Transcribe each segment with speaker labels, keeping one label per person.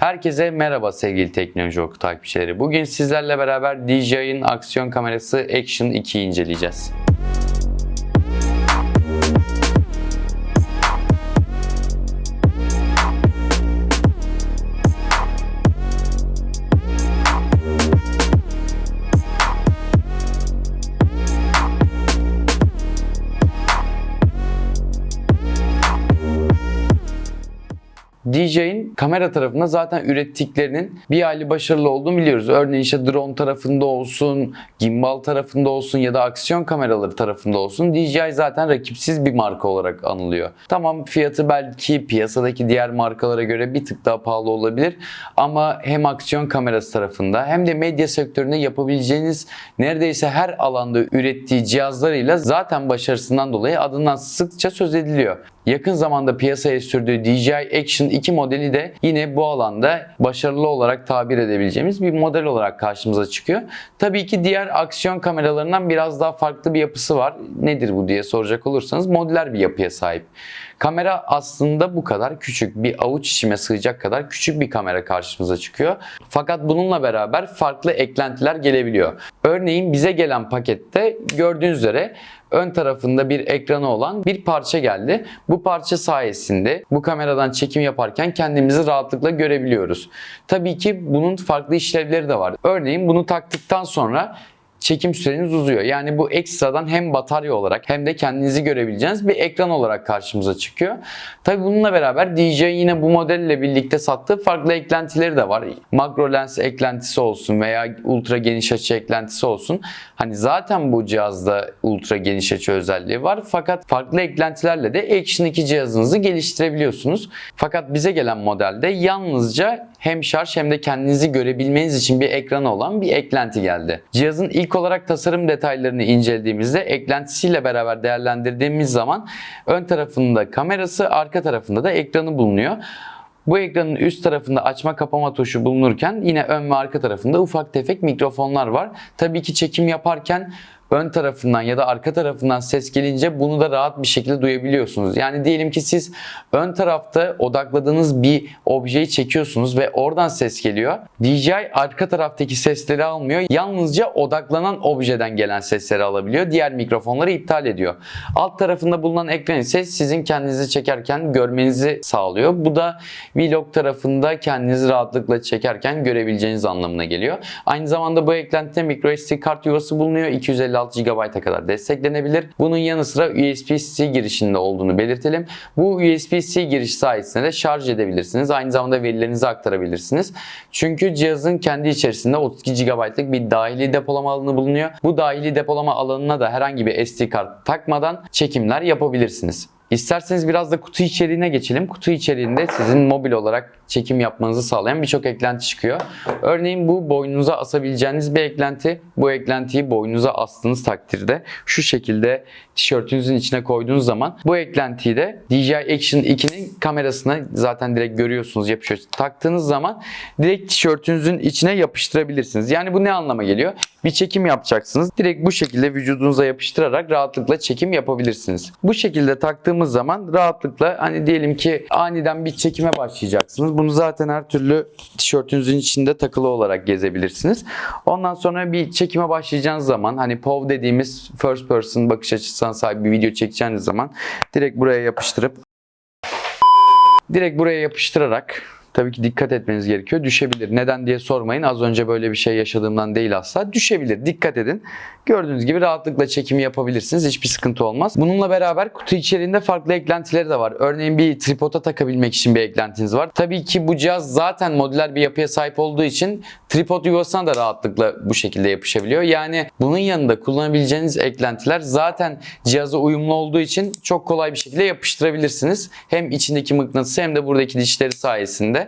Speaker 1: Herkese merhaba sevgili teknoloji oku takipçileri. Bugün sizlerle beraber DJI'ın aksiyon kamerası Action 2'yi inceleyeceğiz. DJ'in kamera tarafında zaten ürettiklerinin bir hali başarılı olduğunu biliyoruz. Örneğin işte drone tarafında olsun, gimbal tarafında olsun ya da aksiyon kameraları tarafında olsun DJI zaten rakipsiz bir marka olarak anılıyor. Tamam fiyatı belki piyasadaki diğer markalara göre bir tık daha pahalı olabilir ama hem aksiyon kamerası tarafında hem de medya sektöründe yapabileceğiniz neredeyse her alanda ürettiği cihazlarıyla zaten başarısından dolayı adından sıkça söz ediliyor. Yakın zamanda piyasaya sürdüğü DJI Action 2 modeli de yine bu alanda başarılı olarak tabir edebileceğimiz bir model olarak karşımıza çıkıyor. Tabii ki diğer aksiyon kameralarından biraz daha farklı bir yapısı var. Nedir bu diye soracak olursanız modüler bir yapıya sahip. Kamera aslında bu kadar küçük. Bir avuç içime sığacak kadar küçük bir kamera karşımıza çıkıyor. Fakat bununla beraber farklı eklentiler gelebiliyor. Örneğin bize gelen pakette gördüğünüz üzere ön tarafında bir ekranı olan bir parça geldi. Bu parça sayesinde bu kameradan çekim yaparken kendimizi rahatlıkla görebiliyoruz. Tabii ki bunun farklı işlevleri de var. Örneğin bunu taktıktan sonra çekim süreniz uzuyor. Yani bu ekstradan hem batarya olarak hem de kendinizi görebileceğiniz bir ekran olarak karşımıza çıkıyor. Tabi bununla beraber DJ yine bu modelle birlikte sattığı farklı eklentileri de var. Makro lens eklentisi olsun veya ultra geniş açı eklentisi olsun. Hani zaten bu cihazda ultra geniş açı özelliği var. Fakat farklı eklentilerle de Action 2 cihazınızı geliştirebiliyorsunuz. Fakat bize gelen modelde yalnızca hem şarj hem de kendinizi görebilmeniz için bir ekranı olan bir eklenti geldi. Cihazın ilk olarak tasarım detaylarını incelediğimizde eklentisiyle beraber değerlendirdiğimiz zaman ön tarafında kamerası, arka tarafında da ekranı bulunuyor. Bu ekranın üst tarafında açma kapama tuşu bulunurken yine ön ve arka tarafında ufak tefek mikrofonlar var. Tabii ki çekim yaparken ön tarafından ya da arka tarafından ses gelince bunu da rahat bir şekilde duyabiliyorsunuz. Yani diyelim ki siz ön tarafta odakladığınız bir objeyi çekiyorsunuz ve oradan ses geliyor. DJI arka taraftaki sesleri almıyor. Yalnızca odaklanan objeden gelen sesleri alabiliyor. Diğer mikrofonları iptal ediyor. Alt tarafında bulunan ekran ise sizin kendinizi çekerken görmenizi sağlıyor. Bu da vlog tarafında kendinizi rahatlıkla çekerken görebileceğiniz anlamına geliyor. Aynı zamanda bu eklentide microSD kart yuvası bulunuyor. 256 GB'a kadar desteklenebilir. Bunun yanı sıra USB-C girişinde olduğunu belirtelim. Bu USB-C giriş sayesinde de şarj edebilirsiniz. Aynı zamanda verilerinizi aktarabilirsiniz. Çünkü cihazın kendi içerisinde 32 GB'lık bir dahili depolama alanı bulunuyor. Bu dahili depolama alanına da herhangi bir SD kart takmadan çekimler yapabilirsiniz. İsterseniz biraz da kutu içeriğine geçelim. Kutu içeriğinde sizin mobil olarak çekim yapmanızı sağlayan birçok eklenti çıkıyor. Örneğin bu boynunuza asabileceğiniz bir eklenti. Bu eklentiyi boynunuza astığınız takdirde şu şekilde tişörtünüzün içine koyduğunuz zaman bu eklentiyi de DJI Action 2'nin kamerasına zaten direkt görüyorsunuz yapışıyor. Taktığınız zaman direkt tişörtünüzün içine yapıştırabilirsiniz. Yani bu ne anlama geliyor? Bir çekim yapacaksınız. Direkt bu şekilde vücudunuza yapıştırarak rahatlıkla çekim yapabilirsiniz. Bu şekilde taktığımız zaman rahatlıkla hani diyelim ki aniden bir çekime başlayacaksınız. Bunu zaten her türlü tişörtünüzün içinde takılı olarak gezebilirsiniz. Ondan sonra bir çekime başlayacağınız zaman hani POV dediğimiz first person bakış açısına sahip bir video çekeceğiniz zaman direkt buraya yapıştırıp direkt buraya yapıştırarak tabii ki dikkat etmeniz gerekiyor. Düşebilir. Neden diye sormayın. Az önce böyle bir şey yaşadığımdan değil asla. Düşebilir. Dikkat edin. Gördüğünüz gibi rahatlıkla çekimi yapabilirsiniz. Hiçbir sıkıntı olmaz. Bununla beraber kutu içeriğinde farklı eklentileri de var. Örneğin bir tripoda takabilmek için bir eklentiniz var. Tabii ki bu cihaz zaten modüler bir yapıya sahip olduğu için tripod yuvasına da rahatlıkla bu şekilde yapışabiliyor. Yani bunun yanında kullanabileceğiniz eklentiler zaten cihaza uyumlu olduğu için çok kolay bir şekilde yapıştırabilirsiniz. Hem içindeki mıknatısı hem de buradaki dişleri sayesinde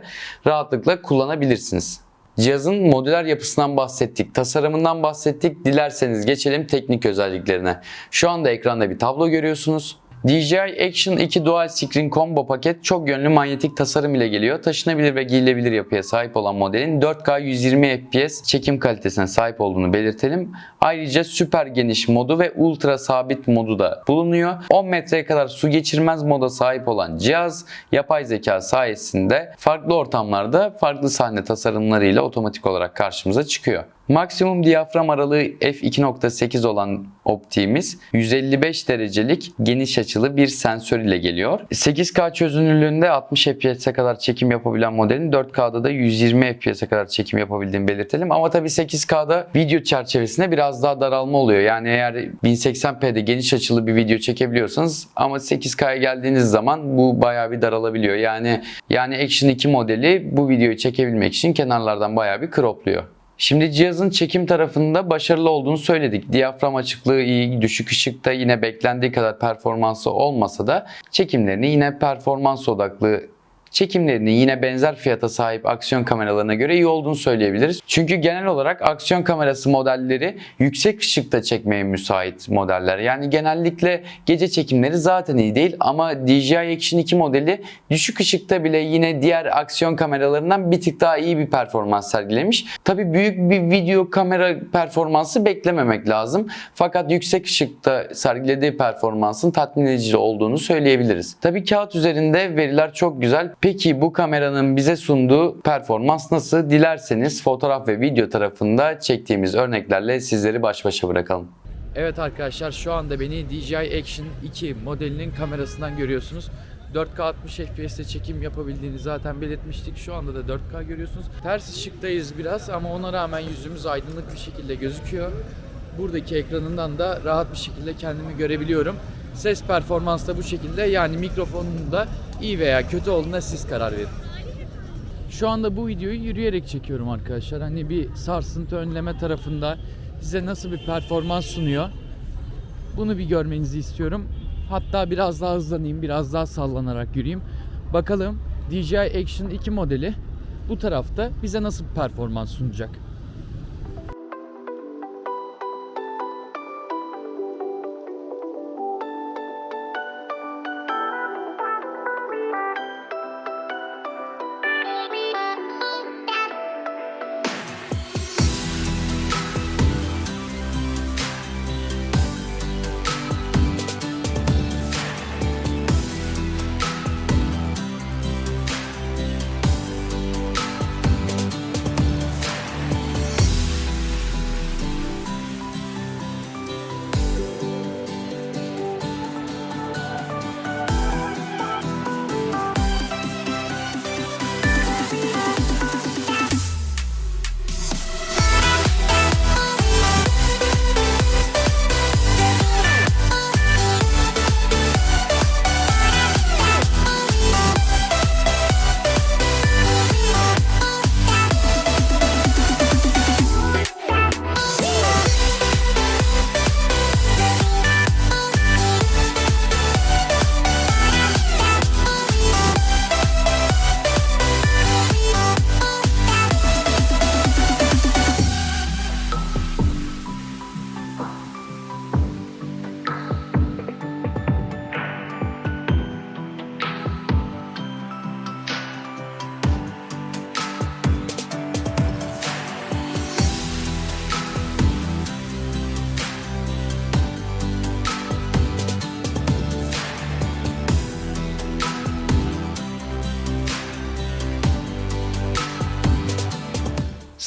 Speaker 1: rahatlıkla kullanabilirsiniz. Cihazın modüler yapısından bahsettik, tasarımından bahsettik. Dilerseniz geçelim teknik özelliklerine. Şu anda ekranda bir tablo görüyorsunuz. DJI Action 2 Dual Screen Combo paket çok yönlü manyetik tasarım ile geliyor. Taşınabilir ve giyilebilir yapıya sahip olan modelin 4K 120 FPS çekim kalitesine sahip olduğunu belirtelim. Ayrıca süper geniş modu ve ultra sabit modu da bulunuyor. 10 metreye kadar su geçirmez moda sahip olan cihaz yapay zeka sayesinde farklı ortamlarda farklı sahne tasarımlarıyla otomatik olarak karşımıza çıkıyor. Maksimum diyafram aralığı f2.8 olan optiğimiz 155 derecelik geniş açılı bir sensör ile geliyor. 8K çözünürlüğünde 60 FPS'e kadar çekim yapabilen modelin 4K'da da 120 FPS'e kadar çekim yapabildiğini belirtelim. Ama tabii 8K'da video çerçevesinde biraz daha daralma oluyor. Yani eğer 1080p'de geniş açılı bir video çekebiliyorsanız ama 8K'ya geldiğiniz zaman bu bayağı bir daralabiliyor. Yani yani Action 2 modeli bu videoyu çekebilmek için kenarlardan bayağı bir cropluyor. Şimdi cihazın çekim tarafında başarılı olduğunu söyledik. Diyafram açıklığı iyi, düşük ışıkta yine beklendiği kadar performansı olmasa da çekimlerini yine performans odaklı çekimlerini yine benzer fiyata sahip aksiyon kameralarına göre iyi olduğunu söyleyebiliriz. Çünkü genel olarak aksiyon kamerası modelleri yüksek ışıkta çekmeye müsait modeller. Yani genellikle gece çekimleri zaten iyi değil ama DJI Action 2 modeli düşük ışıkta bile yine diğer aksiyon kameralarından bir tık daha iyi bir performans sergilemiş. Tabi büyük bir video kamera performansı beklememek lazım. Fakat yüksek ışıkta sergilediği performansın tatmin edici olduğunu söyleyebiliriz. Tabi kağıt üzerinde veriler çok güzel. Peki bu kameranın bize sunduğu performans nasıl? Dilerseniz fotoğraf ve video tarafında çektiğimiz örneklerle sizleri baş başa bırakalım.
Speaker 2: Evet arkadaşlar şu anda beni DJI Action 2 modelinin kamerasından görüyorsunuz. 4K 60 FPS'te çekim yapabildiğini zaten belirtmiştik. Şu anda da 4K görüyorsunuz. Ters ışıktayız biraz ama ona rağmen yüzümüz aydınlık bir şekilde gözüküyor. Buradaki ekranından da rahat bir şekilde kendimi görebiliyorum. Ses performansı da bu şekilde yani mikrofonun da iyi veya kötü olduğuna siz karar verin. Şu anda bu videoyu yürüyerek çekiyorum arkadaşlar. Hani bir sarsıntı önleme tarafında size nasıl bir performans sunuyor. Bunu bir görmenizi istiyorum. Hatta biraz daha hızlanayım, biraz daha sallanarak yürüyeyim. Bakalım DJI Action 2 modeli bu tarafta bize nasıl bir performans sunacak.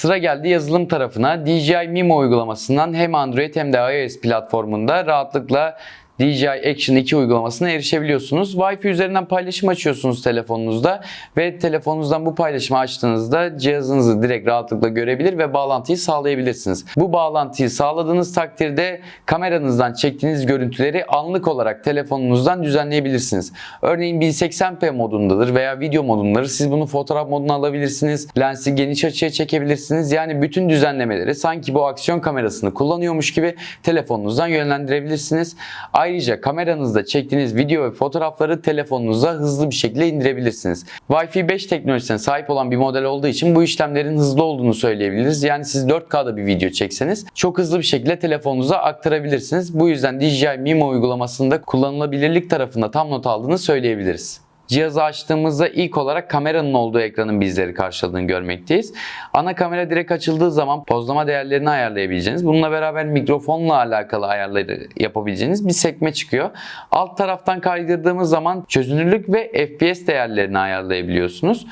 Speaker 1: Sıra geldi yazılım tarafına. DJI Mimo uygulamasından hem Android hem de iOS platformunda rahatlıkla DJI Action 2 uygulamasına erişebiliyorsunuz. Wi-Fi üzerinden paylaşım açıyorsunuz telefonunuzda ve telefonunuzdan bu paylaşımı açtığınızda cihazınızı direkt rahatlıkla görebilir ve bağlantıyı sağlayabilirsiniz. Bu bağlantıyı sağladığınız takdirde kameranızdan çektiğiniz görüntüleri anlık olarak telefonunuzdan düzenleyebilirsiniz. Örneğin 1080p modundadır veya video modundadır. Siz bunu fotoğraf moduna alabilirsiniz. Lensi geniş açıya çekebilirsiniz. Yani bütün düzenlemeleri sanki bu aksiyon kamerasını kullanıyormuş gibi telefonunuzdan yönlendirebilirsiniz. Kameranızda çektiğiniz video ve fotoğrafları telefonunuza hızlı bir şekilde indirebilirsiniz. Wi-Fi 5 teknolojisine sahip olan bir model olduğu için bu işlemlerin hızlı olduğunu söyleyebiliriz. Yani siz 4K'da bir video çekseniz çok hızlı bir şekilde telefonunuza aktarabilirsiniz. Bu yüzden DJI Mimo uygulamasında kullanılabilirlik tarafında tam not aldığını söyleyebiliriz. Cihazı açtığımızda ilk olarak kameranın olduğu ekranın bizleri karşıladığını görmekteyiz. Ana kamera direkt açıldığı zaman pozlama değerlerini ayarlayabileceğiniz, bununla beraber mikrofonla alakalı ayarları yapabileceğiniz bir sekme çıkıyor. Alt taraftan kaydırdığımız zaman çözünürlük ve FPS değerlerini ayarlayabiliyorsunuz.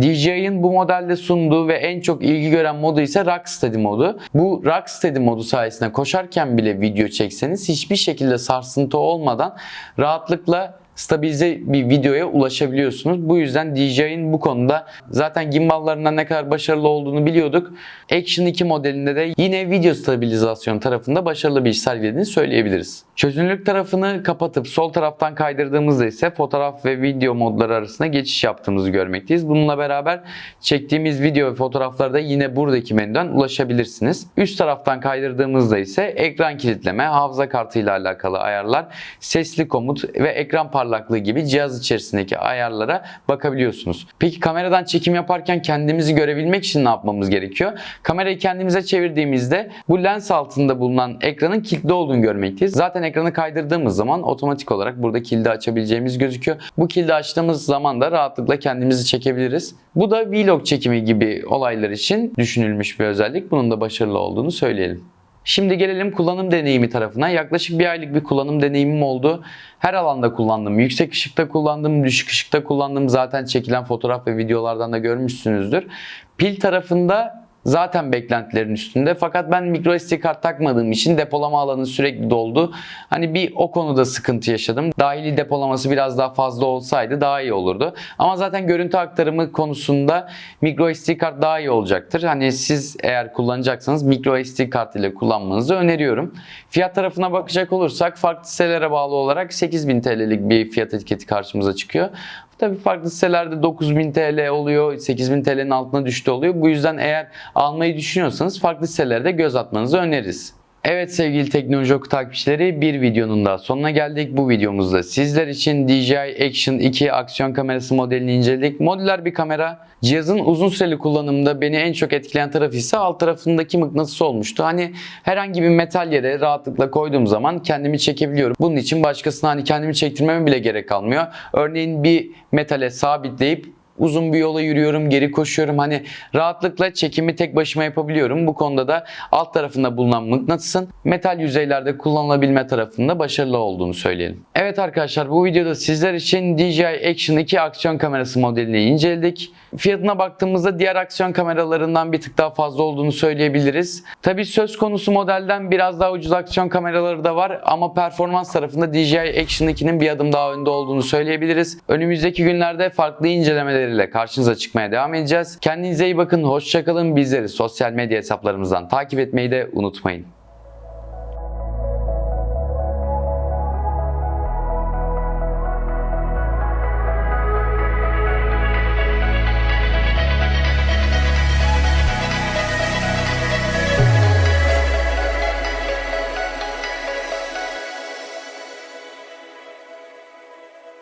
Speaker 1: DJI'ın bu modelde sunduğu ve en çok ilgi gören modu ise Rocksteady modu. Bu Rocksteady modu sayesinde koşarken bile video çekseniz hiçbir şekilde sarsıntı olmadan rahatlıkla stabilize bir videoya ulaşabiliyorsunuz. Bu yüzden DJI'nin bu konuda zaten gimballarından ne kadar başarılı olduğunu biliyorduk. Action 2 modelinde de yine video stabilizasyon tarafında başarılı bir iş sergilediğini söyleyebiliriz. Çözünürlük tarafını kapatıp sol taraftan kaydırdığımızda ise fotoğraf ve video modları arasında geçiş yaptığımızı görmekteyiz. Bununla beraber çektiğimiz video ve fotoğraflarda yine buradaki menüden ulaşabilirsiniz. Üst taraftan kaydırdığımızda ise ekran kilitleme, hafıza kartı ile alakalı ayarlar, sesli komut ve ekran parlaklığı gibi cihaz içerisindeki ayarlara bakabiliyorsunuz. Peki kameradan çekim yaparken kendimizi görebilmek için ne yapmamız gerekiyor? Kamerayı kendimize çevirdiğimizde bu lens altında bulunan ekranın kilitli olduğunu görmekteyiz. Zaten ekranı kaydırdığımız zaman otomatik olarak burada kilidi açabileceğimiz gözüküyor. Bu kilidi açtığımız zaman da rahatlıkla kendimizi çekebiliriz. Bu da vlog çekimi gibi olaylar için düşünülmüş bir özellik. Bunun da başarılı olduğunu söyleyelim. Şimdi gelelim kullanım deneyimi tarafına. Yaklaşık bir aylık bir kullanım deneyimim oldu. Her alanda kullandım. Yüksek ışıkta kullandım, düşük ışıkta kullandım. Zaten çekilen fotoğraf ve videolardan da görmüşsünüzdür. Pil tarafında zaten beklentilerin üstünde. Fakat ben micro SD kart takmadığım için depolama alanı sürekli doldu. Hani bir o konuda sıkıntı yaşadım. Dahili depolaması biraz daha fazla olsaydı daha iyi olurdu. Ama zaten görüntü aktarımı konusunda micro SD kart daha iyi olacaktır. Hani siz eğer kullanacaksanız micro SD kart ile kullanmanızı öneriyorum. Fiyat tarafına bakacak olursak farklı sitelere bağlı olarak 8000 TL'lik bir fiyat etiketi karşımıza çıkıyor. Tabii farklı sitelerde 9000 TL oluyor, 8000 TL'nin altına düştü oluyor. Bu yüzden eğer almayı düşünüyorsanız farklı sitelerde göz atmanızı öneririz. Evet sevgili teknoloji oku takipçileri bir videonun daha sonuna geldik. Bu videomuzda sizler için DJI Action 2 aksiyon kamerası modelini inceledik. Modüler bir kamera. Cihazın uzun süreli kullanımında beni en çok etkileyen tarafı ise alt tarafındaki mıknatıs olmuştu. Hani herhangi bir metal yere rahatlıkla koyduğum zaman kendimi çekebiliyorum. Bunun için başkasına hani kendimi çektirmeme bile gerek kalmıyor. Örneğin bir metale sabitleyip uzun bir yola yürüyorum, geri koşuyorum. Hani rahatlıkla çekimi tek başıma yapabiliyorum. Bu konuda da alt tarafında bulunan mıknatısın metal yüzeylerde kullanılabilme tarafında başarılı olduğunu söyleyelim. Evet arkadaşlar bu videoda sizler için DJI Action 2 aksiyon kamerası modelini inceledik. Fiyatına baktığımızda diğer aksiyon kameralarından bir tık daha fazla olduğunu söyleyebiliriz. Tabi söz konusu modelden biraz daha ucuz aksiyon kameraları da var ama performans tarafında DJI Action 2'nin bir adım daha önde olduğunu söyleyebiliriz. Önümüzdeki günlerde farklı incelemeleriyle karşınıza çıkmaya devam edeceğiz. Kendinize iyi bakın, hoşçakalın. Bizleri sosyal medya hesaplarımızdan takip etmeyi de unutmayın.